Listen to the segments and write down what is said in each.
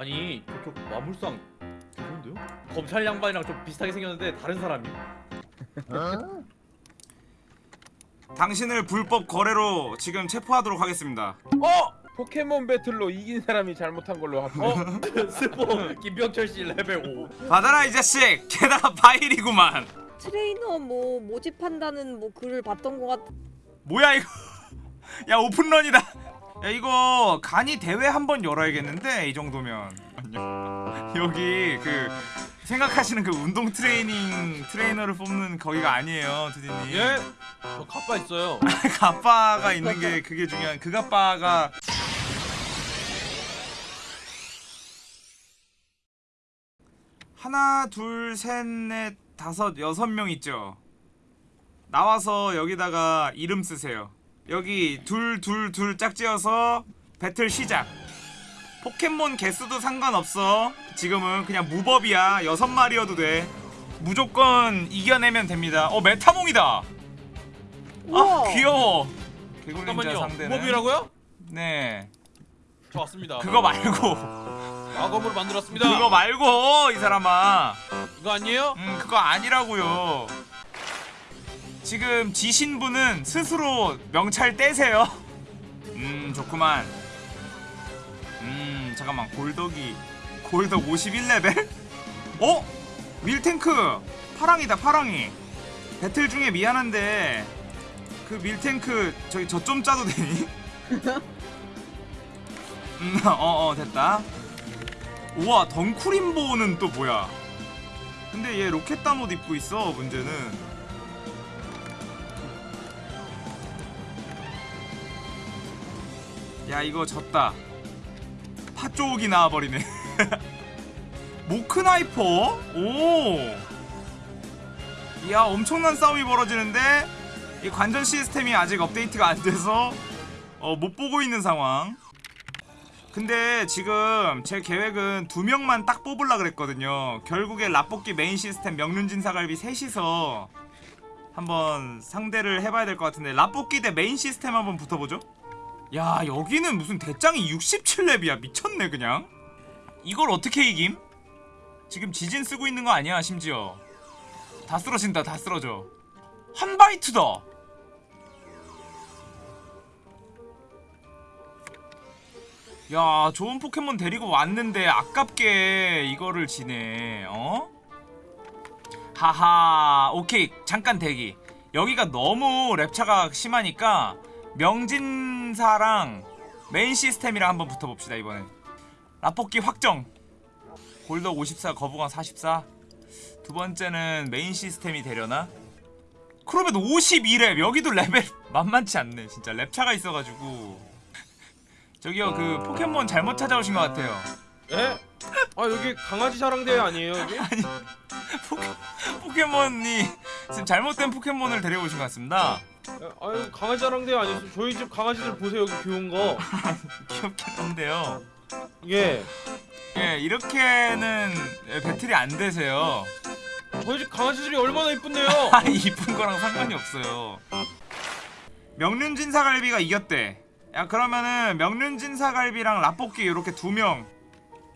아니 저쪽 마물상 좋은데요? 검찰 양반이랑 좀 비슷하게 생겼는데 다른 사람이. 당신을 불법 거래로 지금 체포하도록 하겠습니다. 어! 포켓몬 배틀로 이긴 사람이 잘못한 걸로 합쳐. 어? 스포 김병철 씨 레벨 5. 받아라 이 자식. 게다가 파이리구만. 트레이너 뭐 모집한다는 뭐 글을 봤던 것 같. 뭐야 이거? 야 오픈런이다. 야 이거 간이 대회 한번 열어야겠는데 이 정도면. 여기 그 생각하시는 그 운동 트레이닝 트레이너를 뽑는 거기가 아니에요, 두디님. 예? 저 가빠 있어요. 가빠가 있는 게 그게 중요한 그 가빠가 하나 둘셋넷 다섯 여섯 명 있죠 나와서 여기다가 이름 쓰세요 여기 둘 둘 둘 짝지어서 배틀 시작 포켓몬 개수도 상관없어 지금은 그냥 무법이야 여섯 마리여도 돼 무조건 이겨내면 됩니다 어 메타몽이다 우와. 아 귀여워 개굴린자. 상대는 무법이라고요? 네저 왔습니다. 그거 말고 마검으로 만들었습니다. 그거 말고 이 사람아 이거 아니에요? 음 그거 아니라고요 지금 지신 분은 스스로 명찰 떼세요. 음 좋구만. 음 잠깐만. 골덕이 골덕 51레벨? 어? 밀탱크! 파랑이다 파랑이. 배틀 중에 미안한데 그 밀탱크 저기 저좀 짜도 되니? 음, 어어 됐다. 우와 덩쿠림보는 또 뭐야? 근데 얘 로켓단 옷 입고 있어 문제는 야 이거 졌다 팥조옥이 나와버리네 모크나이퍼? 오 이야 엄청난 싸움이 벌어지는데 이 관전 시스템이 아직 업데이트가 안 돼서 어, 못 보고 있는 상황 근데 지금 제 계획은 두 명만 딱 뽑으려 그랬거든요. 결국에 라볶이 메인 시스템 명륜진사갈비 셋이서 한번 상대를 해봐야 될 것 같은데 라볶이 대 메인 시스템 한번 붙어보죠. 야 여기는 무슨 대장이 67렙이야 미쳤네 그냥. 이걸 어떻게 이김? 지금 지진 쓰고 있는 거 아니야 심지어. 다 쓰러진다 다 쓰러져. 한 바이트다. 야 좋은 포켓몬 데리고 왔는데 아깝게 이거를 지네 어? 하하 오케이 잠깐 대기 여기가 너무 랩차가 심하니까 명진사랑 메인 시스템이랑 한번 붙어봅시다 이번엔. 라볶이 확정. 골덕 54 거부감 44 두 번째는 메인 시스템이 되려나? 그러면 52렙 여기도 레벨 만만치 않네. 진짜 렙차가 있어가지고. 저기요 그 포켓몬 잘못 찾아오신 것 같아요. 예? 아 여기 강아지 자랑대회 아니에요 여기? 포케, 포켓 몬이 지금 잘못된 포켓몬을 데려오신 것 같습니다 아유 강아지 자랑대회 아니었어. 저희 집 강아지들 보세요 여기 귀여운 거. 귀엽긴 한데요 예. 예 이렇게는 배틀이 안 되세요 저희 집 강아지들이 얼마나 이쁜데요. 아 이쁜 거랑 상관이 없어요 명륜진 사갈비가 이겼대 야 그러면은 명륜진 사갈비랑 라볶이 이렇게 두명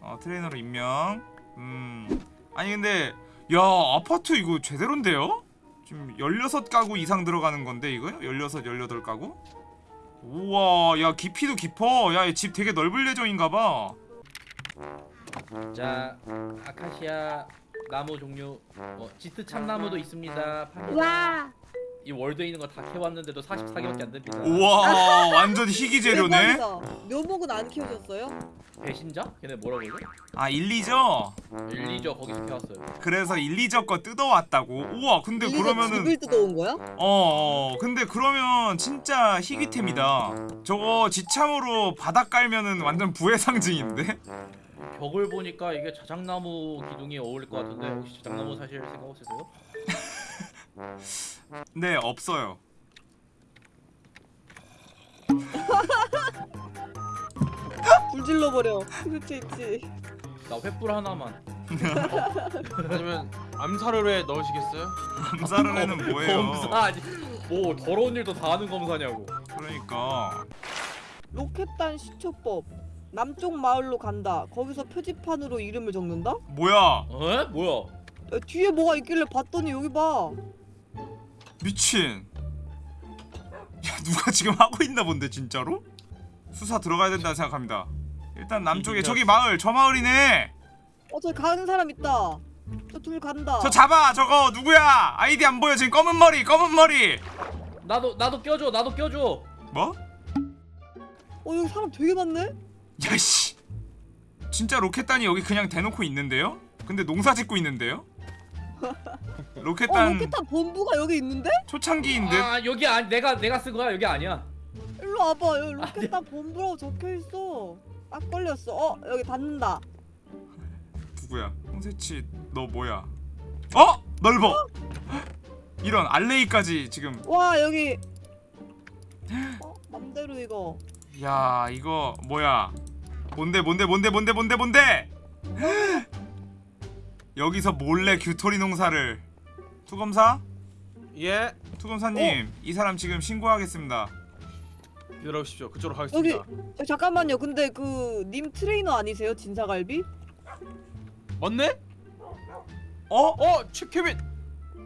어, 트레이너로 임명 음 아니 근데 야 아파트 이거 제대로인데요? 지금 16가구 이상 들어가는 건데 이거? 16, 18가구? 우와 야 깊이도 깊어 야 집 되게 넓을 예정인가봐 자 아카시아 나무 종류 어, 짙은 참나무도 있습니다. 팝니다. 와. 이 월드에 있는 거 다 캐왔는데도 44개밖에 안 됩니다. 우와 완전 희귀 재료네. 묘목은 안 키워졌어요? 배신자? 걔네 뭐라고 그래? 아 1, 2죠? 일리저 거기서 캐왔어요. 그래서 1, 2저 거 뜯어왔다고 우와 근데 그러면은 집을 뜯어온 거야? 어, 어 근데 그러면 진짜 희귀템이다 저거 지참으로 바닥 깔면은 완전 부의 상징인데? 벽을 보니까 이게 자작나무 기둥이 어울릴 것 같은데 혹시 자작나무 사실 생각 없으세요? 네 없어요 불 질러 버려. 그렇지 있지. 나 횃불 하나만. 아니면 암사를 해 넣으시겠어요? 암살은 애는 뭐예요 검사 아니 뭐 더러운 일도 다 하는 검사냐고. 그러니까 로켓단 시초법. 남쪽 마을로 간다. 거기서 표지판으로 이름을 적는다? 뭐야 어? 뭐야? 야, 뒤에 뭐가 있길래 봤더니 여기 봐. 미친 야 누가 지금 하고 있나 본데 진짜로? 수사 들어가야 된다 생각합니다 일단 남쪽에 저기 마을 저 마을이네 어, 저기 가는 사람 있다. 저 둘 간다. 저 잡아 저거 누구야 아이디 안 보여 지금 검은 머리 검은 머리 나도 나도 껴줘. 나도 껴줘. 뭐? 어, 여기 사람 되게 많네? 야씨 진짜 로켓단이 여기 그냥 대놓고 있는데요? 근데 농사 짓고 있는데요? 어, 로켓단 로켓단 본부가 여기 있는데? 초창기인 듯? 아 여기 아니 내가 내가 쓴 거야. 여기 아니야. 일로 와봐. 여기 로켓단 본부라고 적혀 있어. 딱 걸렸어. 어, 여기 닫는다. 누구야? 홍세치 너 뭐야? 어? 넓어 이런 알레이까지 지금 와, 여기. 어, 맘대로 이거. 야 이거 뭐야 뭔데 뭔데 뭔데 뭔데 뭔데 뭔데 여기서 몰래 규토리 농사를 투검사? 예. 투검사님 이 사람 지금 신고하겠습니다 기다려주십시오. 그쪽으로 가겠습니다. 저, 잠깐만요. 근데 그 님 트레이너 아니세요? 진사갈비? 맞네? 어? 어, 최케빈.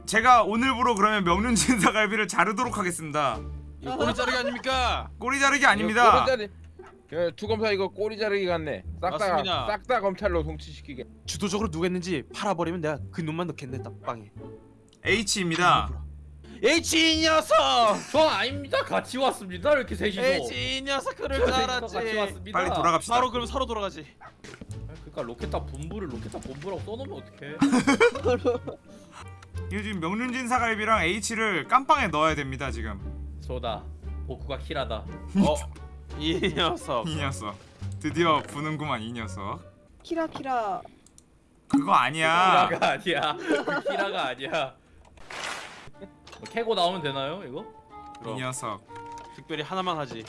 제가 오늘부로 그러면 명륜 진사갈비를 자르도록 하겠습니다 이거 꼬리 자르기 아닙니까? 꼬리 자르기 아닙니다 꼬리 자르 그 투검사 이거 꼬리 자르기 같네. 맞습니다. 싹다싹 다 검찰로 송치시키게. 주도적으로 누가 했는지 팔아버리면 내가 그 놈만 넣겠네 딱방에. H입니다 H 이 녀석. 저 아닙니다. 같이 왔습니다. 이렇게 셋이서. H 이 녀석 그럴 줄 알았지. 같이 왔습니다. 빨리 돌아갑시다 바로 그럼 서로 돌아가지. 그러니까 로켓단 본부를 로켓단 본부라고 써놓으면 어떡해? 이거 지금 명륜 진사갈비랑 H를 깜빵에 넣어야 됩니다 지금 저다. 복구가 키라다. 어, 이 녀석. 이 녀석 드디어 부는구만 이 녀석 키라 키라. 그거 아니야 키라가 아니야. 그 키라가 아니야. 뭐 캐고 나오면 되나요 이거? 이 그럼 녀석 특별히 하나만 하지.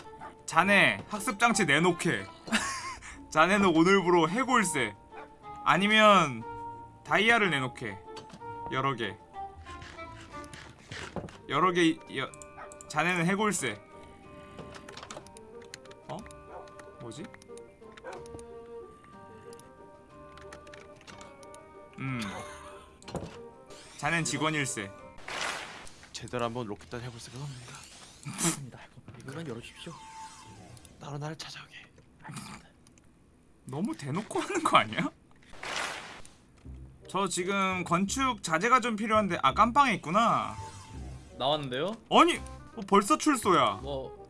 자네 학습장치 내놓게 자네는 오늘부로 해골세 아니면 다이아를 내놓게 여러 개 여러 개 여, 자네는 해골세 뭐지? 음 자넨 직원일세 제대로 한번 로켓단 해볼 생각합니다. 맞습니다. 이거만 열어주십시오. 따로 나를 찾아오게. 너무 대놓고 하는 거 아니야? 저 지금 건축 자재가 좀 필요한데 아 깜빵에 있구나 나왔는데요? 아니 뭐 벌써 출소야 뭐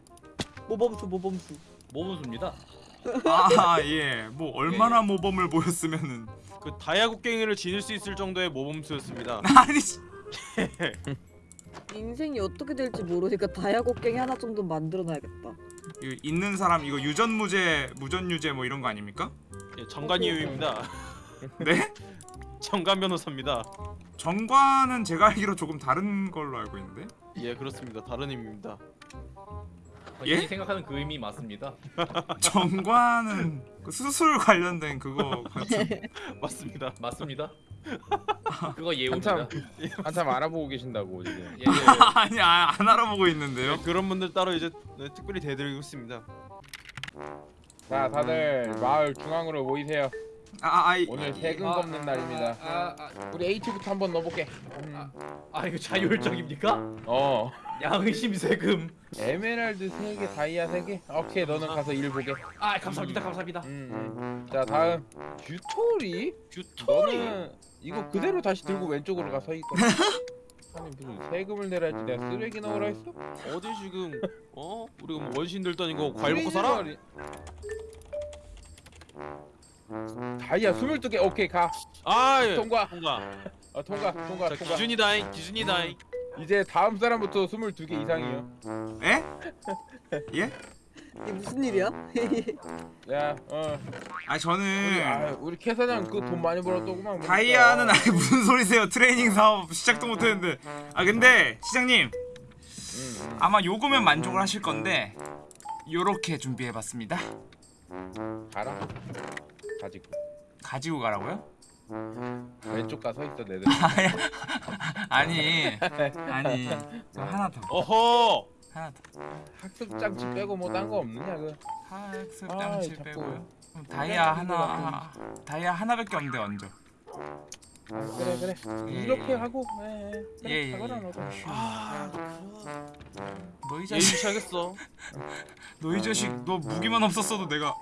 모범수 모범수. 모범수입니다. 아 예 뭐 얼마나 모범을 보였으면은 그 다이아 곡괭이를 지닐 수 있을 정도의 모범수였습니다. 아니 씨. 인생이 어떻게 될지 모르니까 다이아곡괭이 하나 정도 만들어놔야겠다. 이거 있는 사람 이거 유전무죄 무전유죄 뭐 이런 거 아닙니까? 예, 정관이유입니다. 네? 정관 변호사입니다. 정관은 제가 알기로 조금 다른 걸로 알고 있는데 예, 그렇습니다. 다른 의미입니다. 예? 본인이 생각하는 그 의미 맞습니다. 정관은 그 수술 관련된 그거 같은 맞습니다. 맞습니다. 그거 예우입니다. 한참 한참 알아보고 계신다고 지금. 예, 예. 아니 아, 안 알아보고 있는데요 예, 그런 분들 따로 이제 네, 특별히 대드리고 있습니다. 자 다들 마을 중앙으로 모이세요. 아, 아, 이, 오늘 세금 아, 걷는 날입니다. 아, 아, 우리 H부터 한번 넣어볼게. 음. 아 이거 자율적입니까? 어. 양심 세금. 에메랄드 3개, 다이아 3개. 오케이 너는 가서 일 보게. 아 감사합니다, 감사합니다. 음, 음. 자 다음 규토리. 규토리. 너는 이거 그대로 다시 들고 왼쪽으로 가서 있고. 아니 무슨 세금을 내라 했지 내가 쓰레기 넣으라 했어? 어디 지금 어? 우리가 뭐 원신들도 아니고 과일 먹고 살아? 다이아 22개 오케이 가 아, 예. 통과 통과. 어, 통과 통과 자, 통과 기준이다잉. 기준이다잉. 이제 다음 사람부터 22개 이상이요 에? 예? 이게 무슨 일이야? 야어 아 우리, 저는 아, 우리 캐 사장 그 돈 많이 벌었더구만 보니까. 다이아는 아니 무슨 소리세요? 트레이닝 사업 시작도 못했는데. 아 근데 시장님 음, 음. 아마 요거면 만족을 하실 건데 요렇게 준비해봤습니다. 가라 가지고 가지고 가라고요? 왼쪽 가서 있어 내들 아니 아니 저 하나 더 어허. 하나 더 학습 장치 빼고 뭐 딴 거 없느냐 그 학습 아, 장치 자꾸. 빼고요. 그럼 다이아 하나 다이아 하나밖에 없는데 얹어. 그래 그래 예, 이렇게 예. 하고 예, 예. 그래 예, 예, 예. 아 너이 예의 자식, 시작했어 너이 자식, 너 무기만 없었어도 내가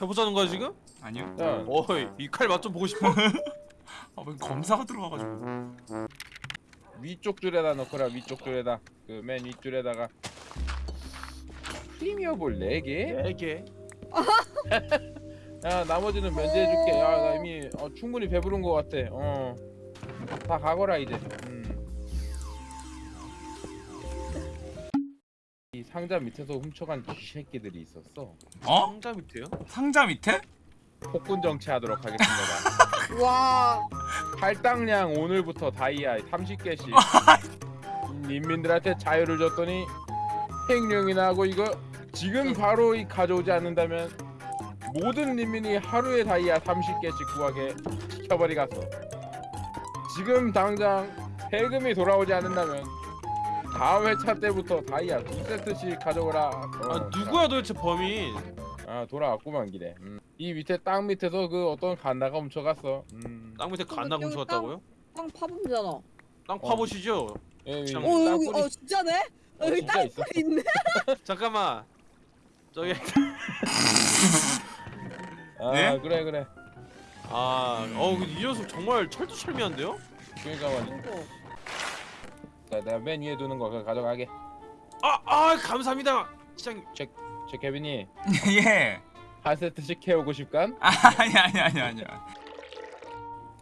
해보자는 거야 지금? 아니요. 자 어이 이 칼 맛 좀 보고 싶어? 아왜 검사가 들어와가지고. 위쪽 줄에다 넣거라 위쪽 줄에다 그맨 윗줄에다가 프리미어 볼 4개? 네개 야 나머지는 면제해줄게 야 나 이미 어, 충분히 배부른 거 같아 어다 가거라 이제 음. 상자 밑에서 훔쳐간 쥐새끼들이 있었어 어? 상자 밑에요? 상자 밑에? 폭군 정치하도록 하겠습니다 와 할당량 오늘부터 다이아 30개씩 인민들한테 자유를 줬더니 횡령이나 하고 이거 지금 바로 이 가져오지 않는다면 모든 인민이 하루에 다이아 30개씩 구하게 시켜버리겠어 지금 당장 세금이 돌아오지 않는다면 다음 회차 때부터 다이아 두 세트씩 가져오라 어, 아 누구야 도대체 범인 아 돌아왔구만 길에 음. 이 밑에 땅 밑에서 그 어떤 간다가 훔쳐갔어 음. 땅 밑에 간다 여기 훔쳐갔다고요? 땅 파보잖아. 땅 파보시죠 예, 이 참. 어땅 여기 어 진짜네? 어, 여기 진짜 땅 있어. 뿌리 있네. 잠깐만 저기 아 네? 그래 그래 아, 어우 이 녀석 정말 철두철미한데요? 그러니까 말이야 어. 자, 내가 맨 위에 두는 거 그거 가져가게 아, 아 감사합니다. 시장 제 케빈이 예. 한 세트씩 캐오고 싶간? 아, 아니 아니 아니 아니야.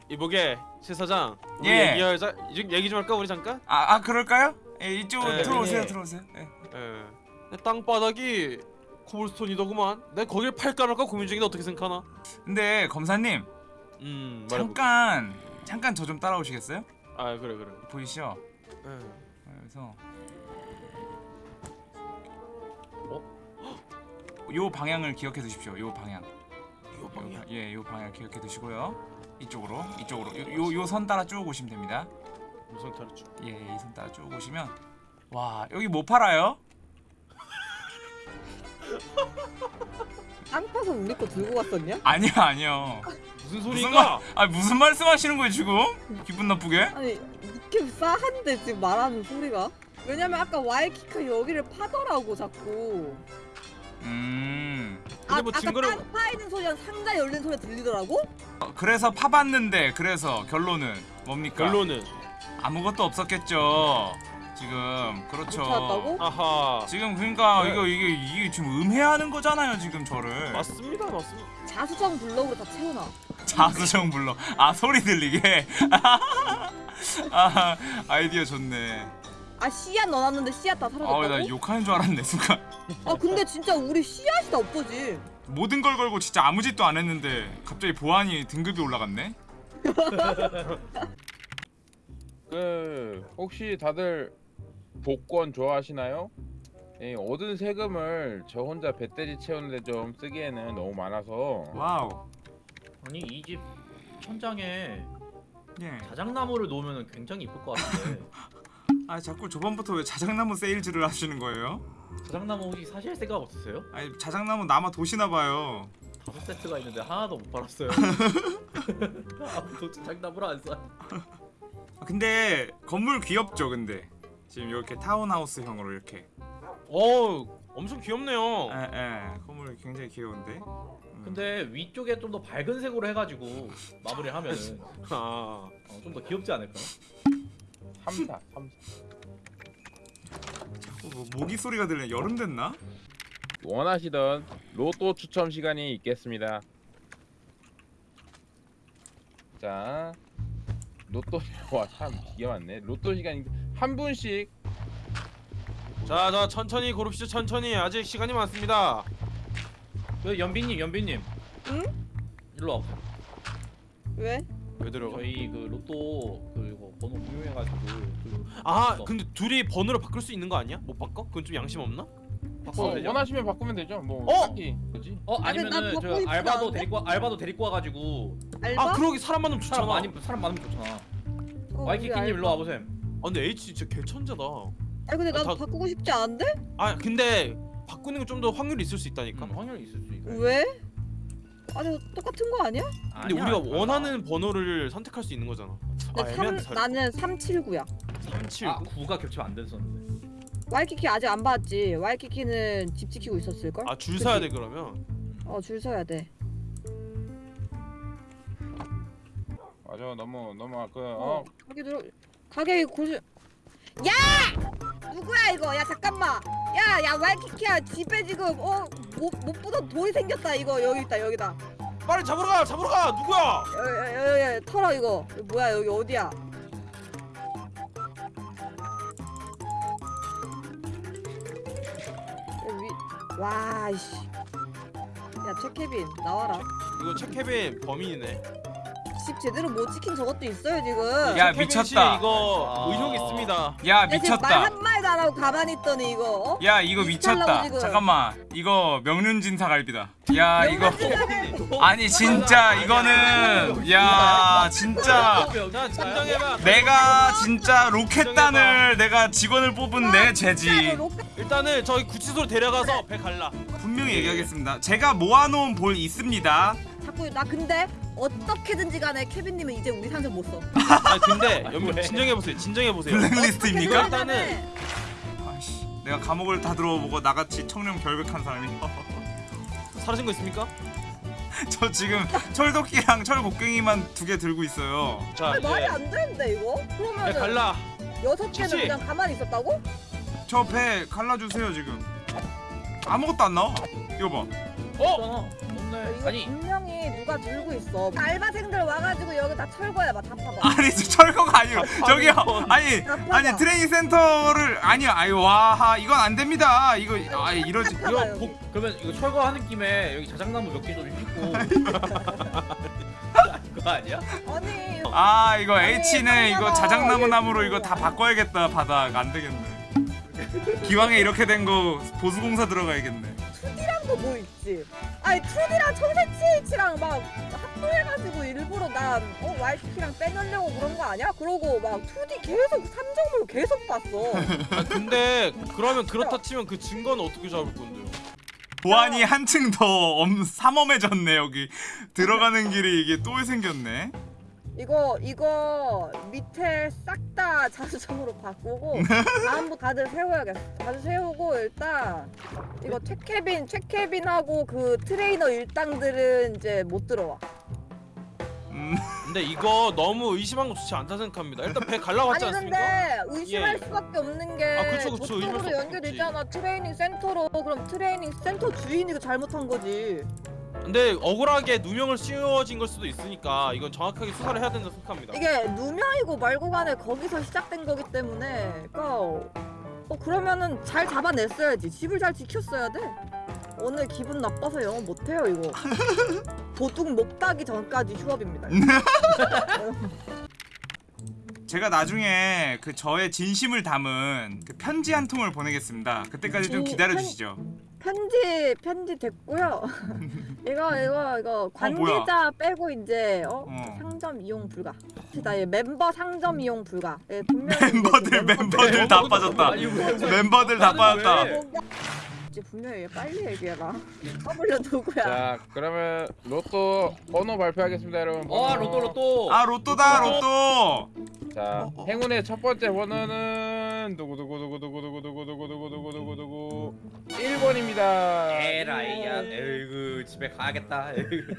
이보게 실 사장 예. 얘기하자 이제 얘기 좀 할까 우리 잠깐? 아, 아 그럴까요? 예, 이쪽으로 예, 들어오세요, 예. 들어오세요. 예. 예. 내 땅바닥이 코블스톤이더구만. 내가 거길 팔까 말까 고민 중인데 어떻게 생각하나? 근데 검사님 음, 말해보. 잠깐 잠깐 저 좀 따라오시겠어요? 아 그래 그래. 보이시죠? 예. 그래서 요 방향을 기억해 두십시오. 요 방향. 요 방향. 예, 요 방향 기억해 두시고요. 이쪽으로, 이쪽으로. 요 요 선 따라 쭉 오시면 됩니다. 무슨 탈주? 예, 이 선 따라 쭉 오시면 와, 여기 뭐 팔아요? 땅 파서 우리 거 들고 갔었냐? 아니요, 아니요. 무슨 소리인가? 아, 무슨 말씀하시는 거예요, 지금? 기분 나쁘게? 아니 이렇게 싸한데 지금 말하는 소리가? 왜냐면 아까 와이키카 여기를 파더라고 자꾸. 음. 근데 아, 뭐 아까 증거를- 땅 파이는 소리랑 상자 열리는 소리 들리더라고? 어, 그래서 파봤는데 그래서 결론은 뭡니까? 결론은 아무것도 없었겠죠. 지금 그렇죠. 못? 아하. 지금 그러니까 네. 이거 이게 이게 지금 음해하는 거잖아요, 지금 저를. 맞습니다, 맞습니다. 자수정 블럭으로 다 채워놔. 자수정 불러. 아 소리 들리게. 아 아이디어 좋네. 아 씨앗 넣어놨는데 씨앗 다 사라졌다고? 아나 욕하는 줄 알았네 순간. 아 근데 진짜 우리 씨앗이 다 없어지. 모든 걸 걸고 진짜 아무 짓도 안 했는데 갑자기 보안이 등급이 올라갔네. 그 혹시 다들 복권 좋아하시나요? 예, 얻은 세금을 저 혼자 배터리 채우는데 좀 쓰기에는 너무 많아서 wow. 아니 이 집 천장에 예. 자작나무를 놓으면 굉장히 이쁠 것 같은데 아 자꾸 저번부터 왜 자작나무 세일즈를 하시는 거예요? 자작나무 혹시 사실 생각 없으세요? 아니 자작나무 남아 도시나 봐요. 다섯 세트가 있는데 하나도 못 팔았어요 아무도 자작나무를 안 사. 아, 근데 건물 귀엽죠, 근데 지금 이렇게 타운하우스형으로 이렇게. 어, 엄청 귀엽네요. 에, 에, 건물 굉장히 귀여운데. 음. 근데 위쪽에 좀 더 밝은 색으로 해가지고 마무리하면은 아, 어, 좀더 귀엽지 않을까? 3사 3사 어, 뭐 모기 소리가 들리네. 여름 됐나? 원하시던 로또 추첨 시간이 있겠습니다. 자, 로또 와참 기가 많네. 로또 시간 한 분씩 자, 자, 천천히 고릅시다. 천천히. 아직 시간이 많습니다. 그 연빈님, 연빈님. 응? 일로 와보세요. 왜? 왜 들어가? 저희 그 로또 그 이거 번호 공유해가지고 그 아, 어. 근데 둘이 번호를 바꿀 수 있는 거 아니야? 못 바꿔? 그건 좀 양심 없나? 뭐 바꿔도 되죠? 원하시면 바꾸면 되죠. 뭐 어? 딱히 뭐지? 어 아, 난 아니면은 바꾸고 저 싶지 알바도 않은데? 데리고 와- 알바도 데리고 와가지고 알바? 아, 그러기 사람 많으면 좋잖아. 사람 많이 사람 많으면 좋잖아. 어, 와이키키님 일로. 와보세요. 아, 근데 H 진짜 개천재다. 아니 근데 난 아, 다- 바꾸고 싶지 않은데? 아, 근데 바꾸는 게좀더 확률이 있을 수 있다니까. 음, 확률이 있을 수 있고. 왜? 아니 똑같은 거 아니야? 근데 아니야, 우리가 달라. 원하는 번호를 선택할 수 있는 거잖아. 아 근데 애매한데 나는 379야 379. 아 9가 겹치면 안 됐었는데 와이키키 아직 안 봤지 와이키키는 집 지키고 있었을 걸? 아줄 서야 돼 그러면. 어줄 서야 돼 맞아 너무 너무 그 어, 어. 가게 들어 가게 고수 야! 누구야 이거? 야 잠깐만. 야야 와이키키야 집에 지금 어못못 보던 돌이 생겼다 이거. 여기 있다 여기다. 빨리 잡으러 가 잡으러 가. 누구야? 여여여 털어 이거. 뭐야 여기 어디야? 여기 위- 와 이씨. 야 최케빈 나와라. 이거 체케빈 범인이네. 집 제대로 못 지킨 저것도 있어요 지금 야, 미쳤다. 이거 아. 의혹 있습니다. 야 미쳤다 한마디도 안 하고 가만히 있더니 이거 어? 야 이거 미쳤다 지금. 잠깐만 이거 명륜진 사 갈비다 야 이거 아니 진짜 이거는 야 진짜 자 진정해봐. 내가 진짜 로켓단을 내가 직원을 뽑은 내 로- 일단은 저기 구치소로 데려가서 배 갈라. 분명히 얘기하겠습니다 제가 모아놓은 볼 있습니다 자꾸 나 근데 어떻게든지 간에 케빈님은 이제 우리 산소 못 써. 아 근데 여러분 왜? 진정해 보세요. 진정해 보세요. 블랙리스트입니까? 일단은 아이씨 내가 감옥을 다 들어보고 나같이 청렴 결백한 사람이 사라진 거 있습니까? 저 지금 철도끼랑 철곡갱이만 두 개 들고 있어요 자 아니, 말이 이제 안 되는데 이거? 배 그러면 갈라. 여섯 개는 치치. 그냥 가만히 있었다고? 저 배 갈라주세요 지금 아무것도 안 나와 이거 봐 어? 이거 아니 분명히 누가 들고 있어. 알바생들 와가지고 여기 다 철거해 봐. 다 파봐. 아니 저 철거가 아니고 저기요 아니 다 파봐. 아니 트레이닝 센터를 아니 아유 와 이건 안 됩니다 이거 아 이러지 이거 여기. 복, 그러면 이거 철거하는 김에 여기 자작나무 몇 개 좀 심고 그거 아니야? 아니 아 이거 아니, H는 이거. 자작나무 얘 나무로 이거. 다 바꿔야겠다 바닥 안 되겠네 기왕에 이렇게 된 거 보수공사 들어가야겠네 2D랑도 뭐 있지? 아니 2D랑 청새치H랑 막 합도해가지고 일부러 난 어, YT랑 빼놓으려고 그런 거 아니야? 그러고 막 2D 계속 삼정물 계속 봤어. 아 근데 그러면 그렇다 치면 그 증거는 어떻게 잡을 건데요? 보안이 한층 더 엄, 삼엄해졌네 여기 들어가는 길이 이게 또 생겼네 이거 이거 밑에 싹 다 자수정으로 바꾸고 다음부터 다들 세워야겠어. 다들 세우고 일단 이거 최케빈 최케빈하고 그 트레이너 일당들은 이제 못 들어와. 음, 근데 이거 너무 의심한 거 좋지 않다 생각합니다. 일단 배 갈라고 하지 아니 않습니까? 근데 의심할 예, 예. 수밖에 없는 게 아, 그쵸, 그쵸. 수밖에 연결되잖아 트레이닝 센터로 그럼 트레이닝 센터 주인이 그 잘못한 거지 근데 억울하게 누명을 씌워진 걸 수도 있으니까 이건 정확하게 수사를 해야 된다 생각합니다. 이게 누명이고 말고 간에 거기서 시작된 거기 때문에 그러니까 어 그러면은 잘 잡아냈어야지. 집을 잘 지켰어야 돼. 오늘 기분 나빠서 영어 못해요 이거. 도둑 목 따기 전까지 휴업입니다. 제가 나중에 그 저의 진심을 담은 그 편지 한 통을 보내겠습니다. 그때까지 좀 오, 기다려 주시죠 편지 편지 됐고요. 이거 이거 이거 관계자 빼고 이제 어, 어. 상점 이용 불가. 나얘 멤버 상점 이용 불가. 예, 분명히 멤버들 그 멤버들 다 빠졌다. 아니, 왜- 멤버들 다 빠졌다. 분명히 얘 빨리 얘기해라 떠블려 누구야? 자 그러면 로또 번호 발표하겠습니다 여러분. 번호. 와 로또 로또. 아 로또다 로또. 자 행운의 첫 번째 번호는 누구 누구 1번입니다. 에라이야 에이그 집에 가야겠다 에이그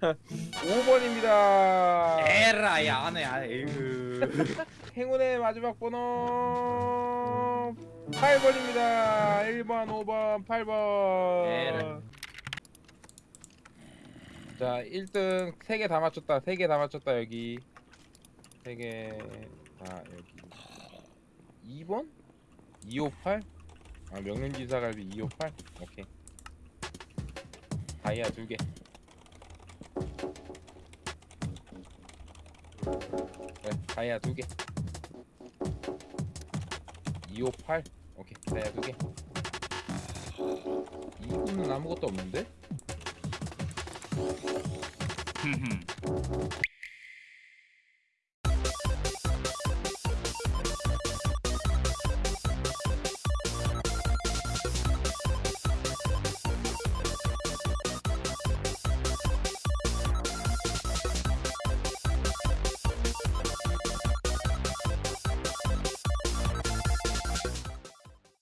5번입니다. 에라이야 안해 에이그 행운의 마지막 번호 8번입니다. 1번, 5번, 8번. 에라. 자, 1등 3개 다 맞췄다. 3개 다 맞췄다 여기. 3개. 자, 여기. 2번? 258? 아, 명륜지사 갈비 258? 오케이. 다이아 2개. 네, 다이아 2개. 258? 오케이, 다이아 2개. 이분은 아무것도 없는데?